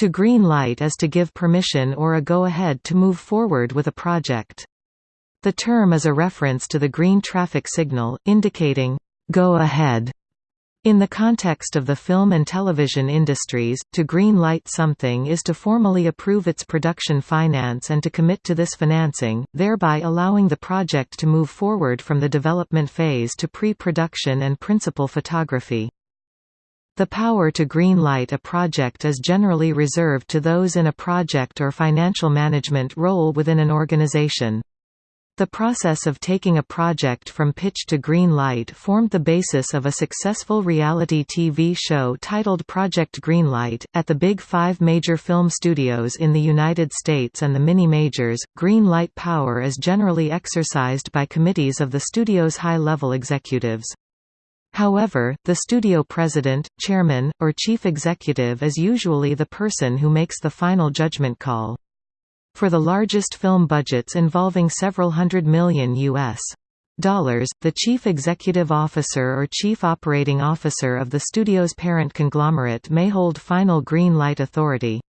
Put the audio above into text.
To green light is to give permission or a go-ahead to move forward with a project. The term is a reference to the green traffic signal, indicating, "'Go ahead' In the context of the film and television industries, to green light something is to formally approve its production finance and to commit to this financing, thereby allowing the project to move forward from the development phase to pre-production and principal photography. The power to greenlight a project is generally reserved to those in a project or financial management role within an organization. The process of taking a project from pitch to green light formed the basis of a successful reality TV show titled Project Greenlight. At the Big Five major film studios in the United States and the mini majors, green light power is generally exercised by committees of the studio's high level executives. However, the studio president, chairman, or chief executive is usually the person who makes the final judgment call. For the largest film budgets involving several hundred million U.S. dollars, the chief executive officer or chief operating officer of the studio's parent conglomerate may hold final green light authority.